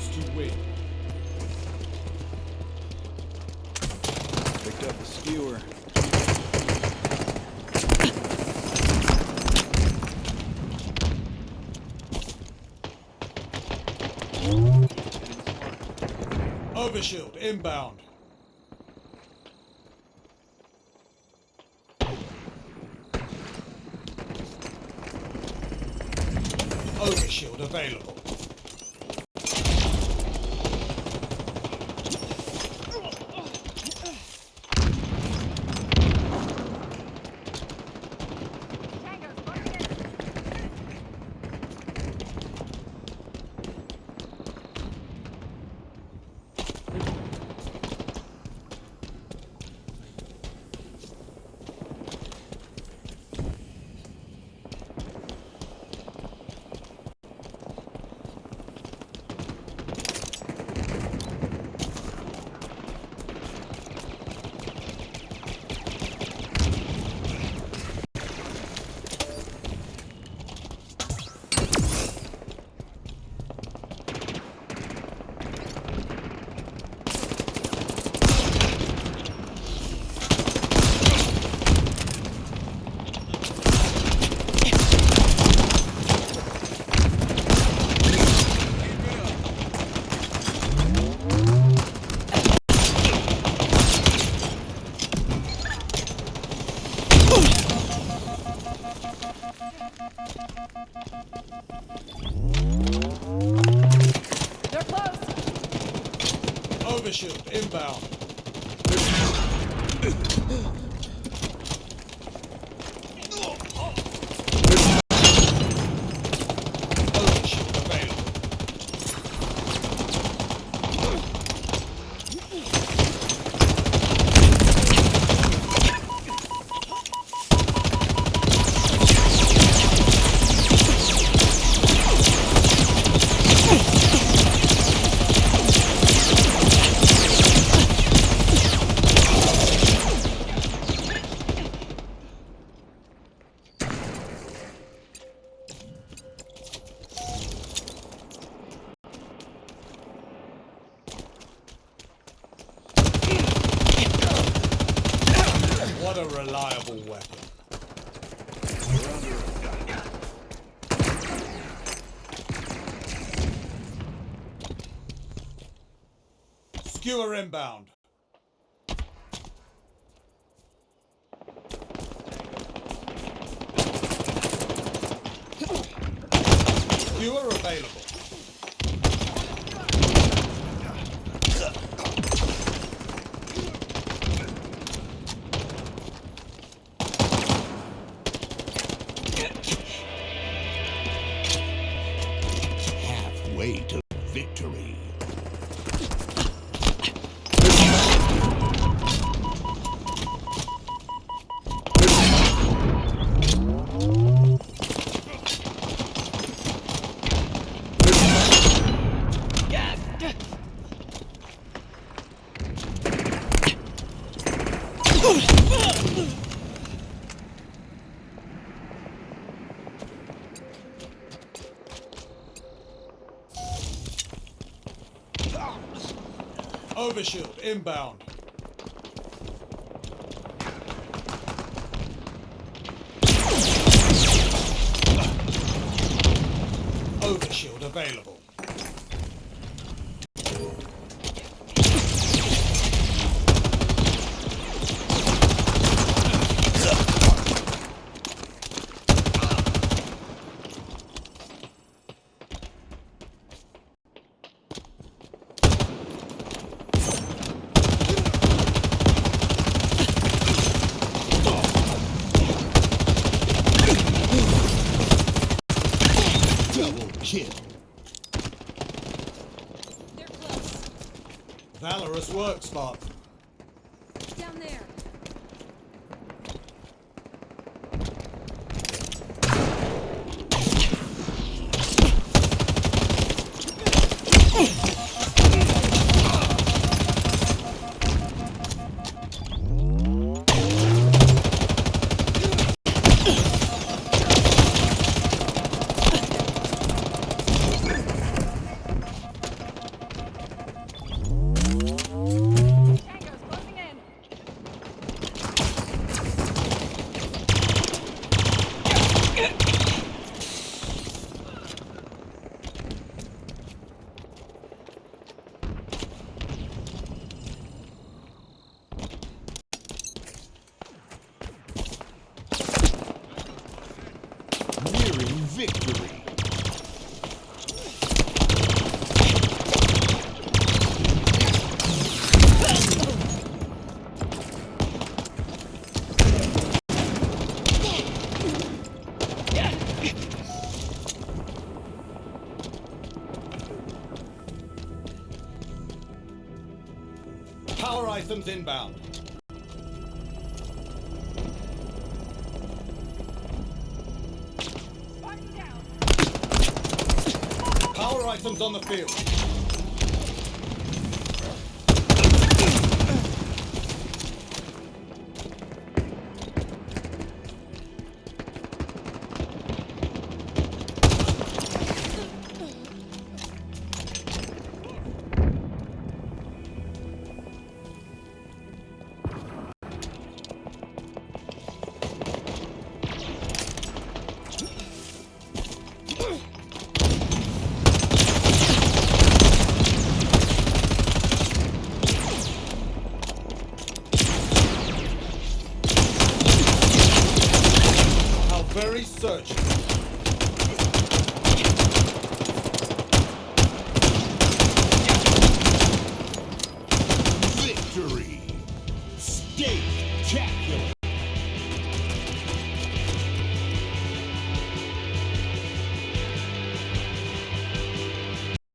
chance to win. Picked up the skewer. Overshield inbound. Overshield available. They're close. Overshield inbound. Skewer inbound. Skewer available. halfway to victory. Overshield inbound. Overshield available. Double. They're close. Valorous work, Spot. Down there. victory. Power items inbound. Power items on the field. Surgical.